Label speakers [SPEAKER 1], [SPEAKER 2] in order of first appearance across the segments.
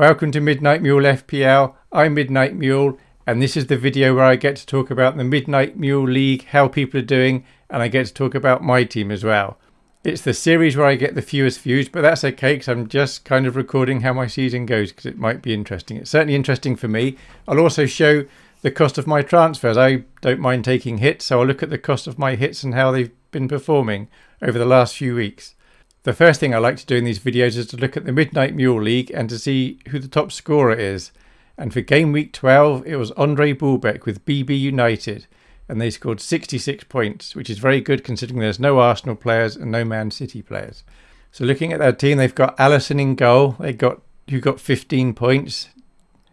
[SPEAKER 1] Welcome to Midnight Mule FPL. I'm Midnight Mule and this is the video where I get to talk about the Midnight Mule League, how people are doing, and I get to talk about my team as well. It's the series where I get the fewest views, but that's okay because I'm just kind of recording how my season goes because it might be interesting. It's certainly interesting for me. I'll also show the cost of my transfers. I don't mind taking hits, so I'll look at the cost of my hits and how they've been performing over the last few weeks. The first thing I like to do in these videos is to look at the Midnight Mule League and to see who the top scorer is. And for game week 12, it was Andre Bulbeck with BB United. And they scored 66 points, which is very good considering there's no Arsenal players and no Man City players. So looking at their team, they've got Alisson in goal. They got who got 15 points.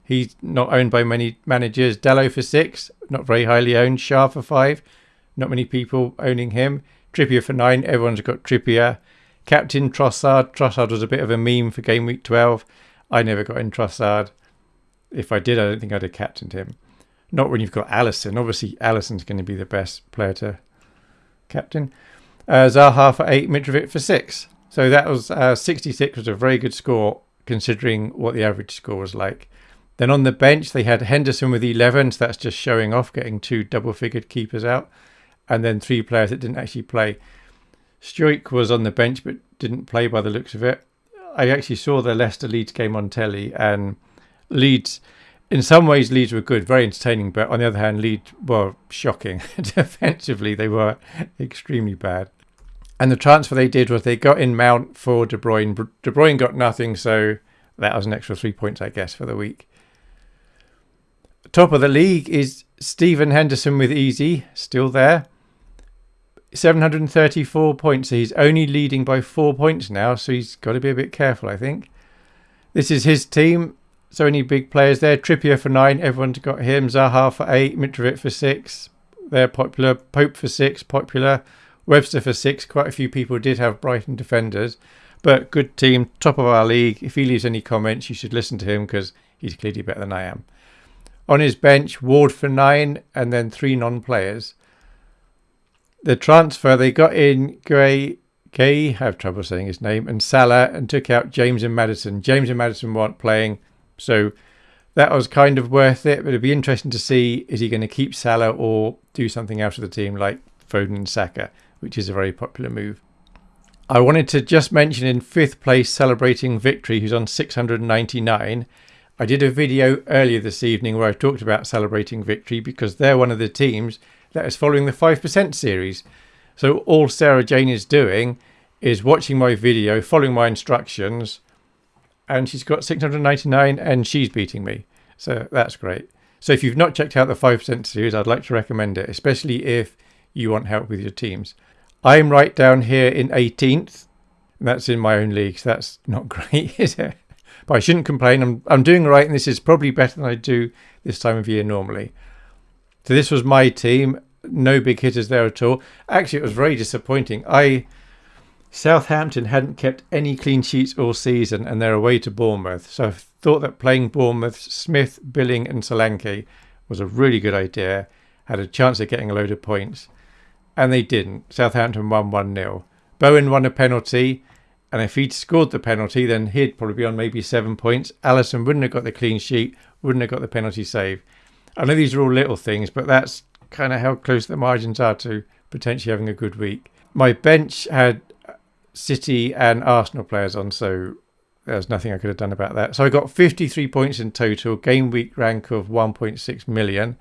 [SPEAKER 1] He's not owned by many managers. Dalot for six, not very highly owned. Schär for five, not many people owning him. Trippier for nine, everyone's got Trippier. Captain Trossard. Trossard was a bit of a meme for game week 12. I never got in Trossard. If I did, I don't think I'd have captained him. Not when you've got Alisson. Obviously, Alisson's going to be the best player to captain. Uh, Zaha for 8, Mitrovic for 6. So that was uh, 66 was a very good score considering what the average score was like. Then on the bench, they had Henderson with 11. So that's just showing off, getting two double-figured keepers out. And then three players that didn't actually play. Struijk was on the bench but didn't play by the looks of it. I actually saw the Leicester Leeds game on telly and Leeds, in some ways, Leeds were good, very entertaining, but on the other hand, Leeds were shocking. Defensively, they were extremely bad. And the transfer they did was they got in Mount for De Bruyne. De Bruyne got nothing, so that was an extra three points, I guess, for the week. Top of the league is Stephen Henderson with Easy, still there. 734 points. He's only leading by four points now, so he's got to be a bit careful, I think. This is his team. So any big players there? Trippier for nine. Everyone's got him. Zaha for eight. Mitrovic for six. They're popular. Pope for six. Popular. Webster for six. Quite a few people did have Brighton defenders. But good team. Top of our league. If he leaves any comments, you should listen to him because he's clearly better than I am. On his bench, Ward for nine. And then three non-players. The transfer, they got in Gray Gay, have trouble saying his name, and Salah, and took out James and Maddison. James and Maddison weren't playing. So that was kind of worth it. But it'd be interesting to see is he going to keep Salah or do something else with the team like Foden and Saka, which is a very popular move. I wanted to just mention in fifth place celebrating victory, who's on 699. I did a video earlier this evening where I talked about celebrating victory because they're one of the teams that is following the 5% series. So all Sarah Jane is doing is watching my video, following my instructions, and she's got 699 and she's beating me. So that's great. So if you've not checked out the 5% series, I'd like to recommend it, especially if you want help with your teams. I'm right down here in 18th. That's in my own league, so that's not great, is it? But I shouldn't complain. I'm, I'm doing right, and this is probably better than I do this time of year normally. So this was my team. No big hitters there at all. Actually, it was very disappointing. I Southampton hadn't kept any clean sheets all season and they're away to Bournemouth. So I thought that playing Bournemouth, Smith, Billing and Solanke was a really good idea. Had a chance of getting a load of points. And they didn't. Southampton won 1-0. Bowen won a penalty. And if he'd scored the penalty, then he'd probably be on maybe seven points. Alisson wouldn't have got the clean sheet, wouldn't have got the penalty save. I know these are all little things, but that's kind of how close the margins are to potentially having a good week. My bench had City and Arsenal players on, so there's nothing I could have done about that. So I got 53 points in total, game week rank of 1.6 million,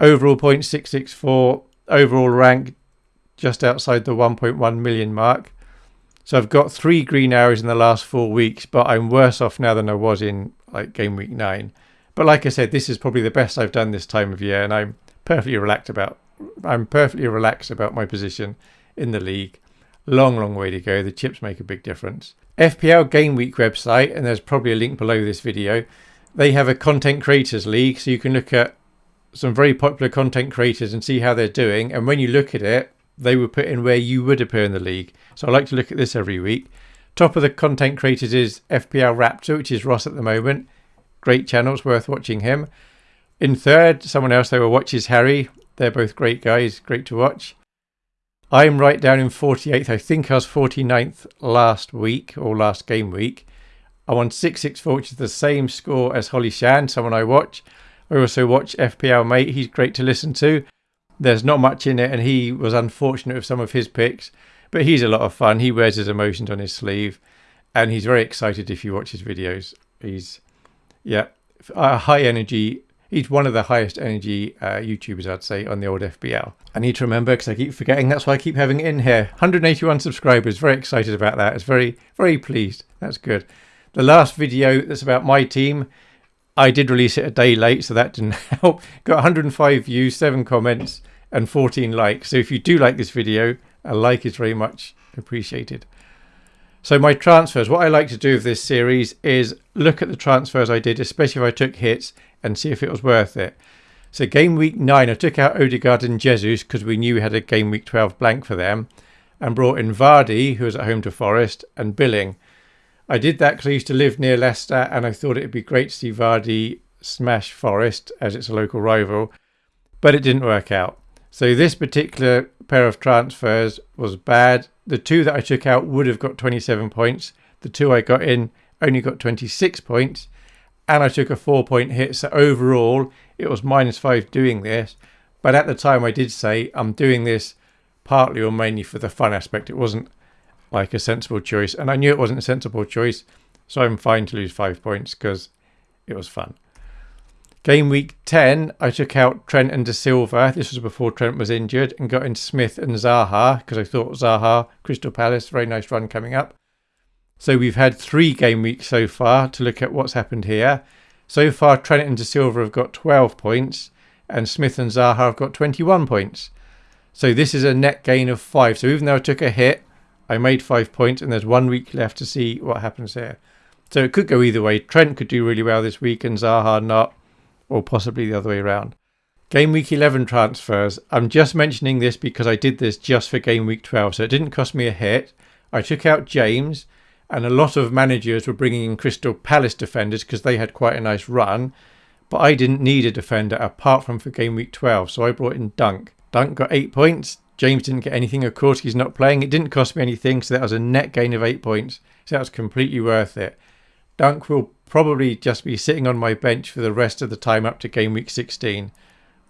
[SPEAKER 1] overall point 664, overall rank just outside the 1.1 million mark. So I've got three green arrows in the last four weeks, but I'm worse off now than I was in like game week nine. But like I said, this is probably the best I've done this time of year, and I'm perfectly relaxed about. I'm perfectly relaxed about my position in the league. Long, long way to go. The chips make a big difference. FPL Game Week website, and there's probably a link below this video. They have a content creators league, so you can look at some very popular content creators and see how they're doing. And when you look at it, they will put in where you would appear in the league. So I like to look at this every week. Top of the content creators is FPL Raptor, which is Ross at the moment. Great channels worth watching him. In third, someone else they will watch is Harry. They're both great guys, great to watch. I'm right down in 48th. I think I was 49th last week or last game week. I'm on 664, which is the same score as Holly Shand, someone I watch. I also watch FPL Mate. He's great to listen to. There's not much in it, and he was unfortunate with some of his picks, but he's a lot of fun. He wears his emotions on his sleeve, and he's very excited if you watch his videos. He's, yeah, a high energy. He's one of the highest energy uh, YouTubers, I'd say, on the old FPL. I need to remember because I keep forgetting. That's why I keep having it in here. 181 subscribers. Very excited about that. It's very, very pleased. That's good. The last video that's about my team, I did release it a day late, so that didn't help. Got 105 views, 7 comments, and 14 likes. So if you do like this video, a like is very much appreciated. So my transfers, what I like to do with this series is look at the transfers I did, especially if I took hits, and see if it was worth it. So game week 9, I took out Odegaard and Jesus because we knew we had a game week 12 blank for them, and brought in Vardy, who was at home to Forest, and Billing. I did that because I used to live near Leicester and I thought it'd be great to see Vardy smash Forest as it's a local rival, but it didn't work out. So this particular pair of transfers was bad. The two that I took out would have got 27 points. The two I got in only got 26 points. And I took a four point hit. So overall, it was minus five doing this. But at the time, I did say I'm doing this partly or mainly for the fun aspect. It wasn't like a sensible choice. And I knew it wasn't a sensible choice, so I'm fine to lose five points because it was fun. Game week 10, I took out Trent and De Silva. This was before Trent was injured and got in Smith and Zaha because I thought Zaha, Crystal Palace, very nice run coming up. So we've had three game weeks so far to look at what's happened here. So far, Trent and De Silva have got 12 points and Smith and Zaha have got 21 points. So this is a net gain of five. So even though I took a hit, I made five points, and there's one week left to see what happens here. So it could go either way. Trent could do really well this week, and Zaha not, or possibly the other way around. Game week 11 transfers. I'm just mentioning this because I did this just for game week 12, so it didn't cost me a hit. I took out James, and a lot of managers were bringing in Crystal Palace defenders because they had quite a nice run. But I didn't need a defender apart from for game week 12, so I brought in Dunk. Dunk got eight points. James didn't get anything. Of course, he's not playing. It didn't cost me anything, so that was a net gain of eight points. So that was completely worth it. Dunk will probably just be sitting on my bench for the rest of the time up to game week 16.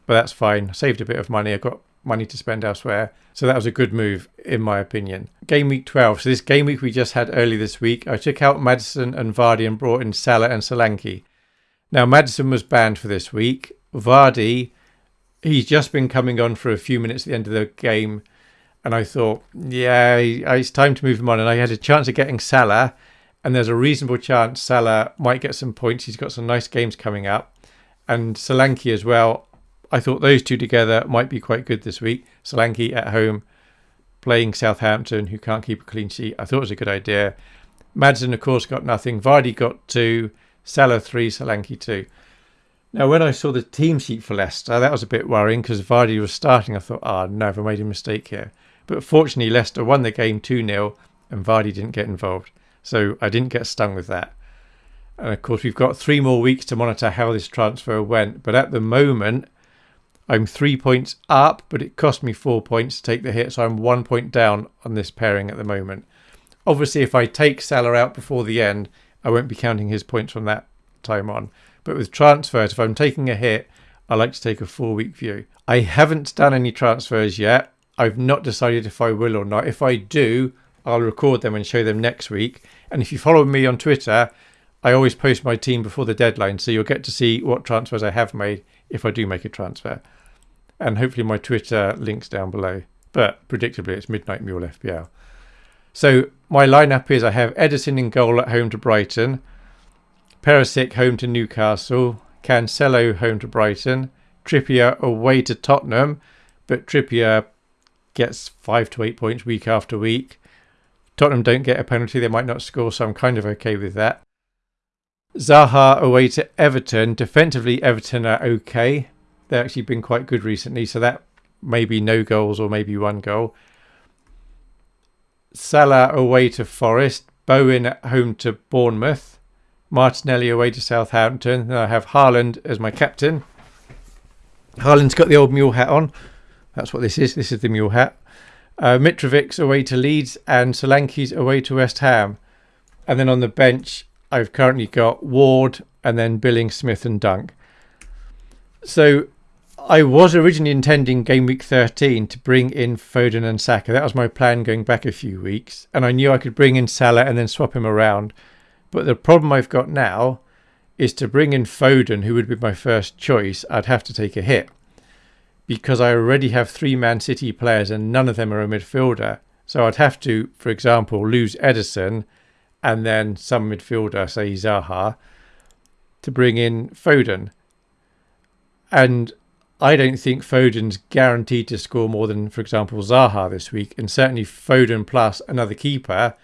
[SPEAKER 1] But that's fine. Saved a bit of money. I got money to spend elsewhere. So that was a good move, in my opinion. Game week 12. So this game week we just had early this week, I took out Maddison and Vardy and brought in Salah and Solanke. Now, Maddison was banned for this week. Vardy he's just been coming on for a few minutes at the end of the game, and I thought, yeah, it's time to move him on. And I had a chance of getting Salah, and there's a reasonable chance Salah might get some points. He's got some nice games coming up, and Solanke as well. I thought those two together might be quite good this week. Solanke at home, playing Southampton, who can't keep a clean sheet. I thought it was a good idea. Madsen, of course, got nothing. Vardy got two. Salah three. Solanke two. Now, when I saw the team sheet for Leicester, that was a bit worrying because Vardy was starting. I thought, oh, no, I've made a mistake here. But fortunately, Leicester won the game 2 0 and Vardy didn't get involved. So I didn't get stung with that. And of course, we've got three more weeks to monitor how this transfer went. But at the moment, I'm three points up, but it cost me four points to take the hit. So I'm one point down on this pairing at the moment. Obviously, if I take Salah out before the end, I won't be counting his points from that time on. But with transfers, if I'm taking a hit, I like to take a four week view. I haven't done any transfers yet. I've not decided if I will or not. If I do, I'll record them and show them next week. And if you follow me on Twitter, I always post my team before the deadline, so you'll get to see what transfers I have made if I do make a transfer. And hopefully my Twitter links down below. But predictably, it's Midnight Mule FPL. So my lineup is I have Ederson in goal at home to Brighton. Perisic home to Newcastle, Cancelo home to Brighton, Trippier away to Tottenham, but Trippier gets five to eight points week after week. Tottenham don't get a penalty, they might not score, so I'm kind of okay with that. Zaha away to Everton. Defensively, Everton are okay. They've actually been quite good recently, so that may be no goals or maybe one goal. Salah away to Forest. Bowen at home to Bournemouth. Martinelli away to Southampton. Then I have Haaland as my captain. Haaland's got the old mule hat on. That's what this is. This is the mule hat. Uh, Mitrovic's away to Leeds and Solanke's away to West Ham. And then on the bench, I've currently got Ward and then Billing, Smith and Dunk. So I was originally intending game week 13 to bring in Foden and Saka. That was my plan going back a few weeks. And I knew I could bring in Salah and then swap him around. But the problem I've got now is to bring in Foden, who would be my first choice, I'd have to take a hit. Because I already have three Man City players and none of them are a midfielder. So I'd have to, for example, lose Ederson and then some midfielder, say Zaha, to bring in Foden. And I don't think Foden's guaranteed to score more than, for example, Zaha this week. And certainly Foden plus another keeper,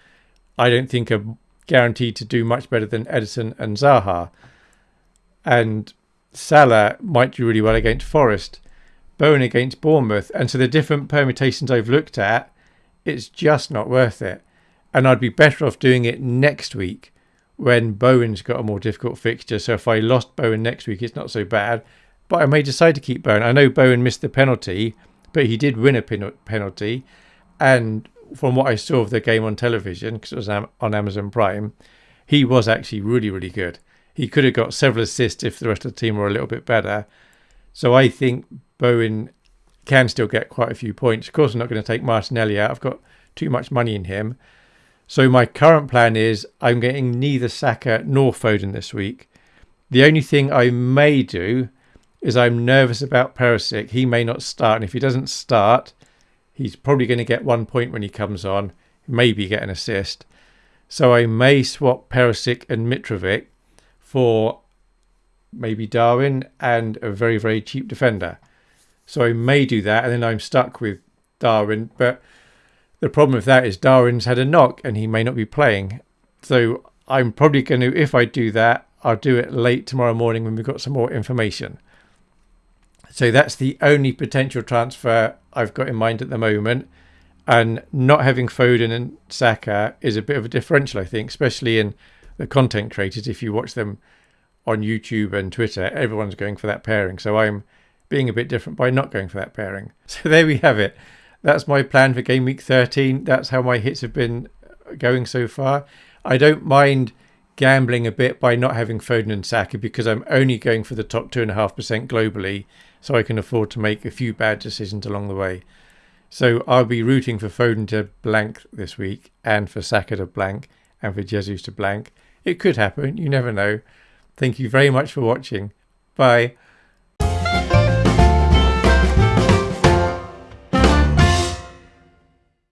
[SPEAKER 1] I don't think are guaranteed to do much better than Ederson and Zaha. And Salah might do really well against Forest, Bowen against Bournemouth. And so the different permutations I've looked at, it's just not worth it. And I'd be better off doing it next week when Bowen's got a more difficult fixture. So if I lost Bowen next week, it's not so bad. But I may decide to keep Bowen. I know Bowen missed the penalty, but he did win a penalty. And from what I saw of the game on television, because it was on Amazon Prime, he was actually really, really good. He could have got several assists if the rest of the team were a little bit better. So I think Bowen can still get quite a few points. Of course, I'm not going to take Martinelli out. I've got too much money in him. So my current plan is I'm getting neither Saka nor Foden this week. The only thing I may do is I'm nervous about Perisic. He may not start, and if he doesn't start, he's probably going to get one point when he comes on, maybe get an assist. So I may swap Perisic and Mitrovic for maybe Darwin and a very, very cheap defender. So I may do that, and then I'm stuck with Darwin. But the problem with that is Darwin's had a knock and he may not be playing. So I'm probably going to, if I do that, I'll do it late tomorrow morning when we've got some more information. So that's the only potential transfer I've got in mind at the moment. And not having Foden and Saka is a bit of a differential, I think, especially in the content creators. If you watch them on YouTube and Twitter, everyone's going for that pairing. So I'm being a bit different by not going for that pairing. So there we have it that's my plan for game week 13. That's how my hits have been going so far. I don't mind gambling a bit by not having Foden and Saka because I'm only going for the top 2.5% globally, so I can afford to make a few bad decisions along the way. So I'll be rooting for Foden to blank this week and for Saka to blank and for Jesus to blank. It could happen, you never know. Thank you very much for watching. Bye.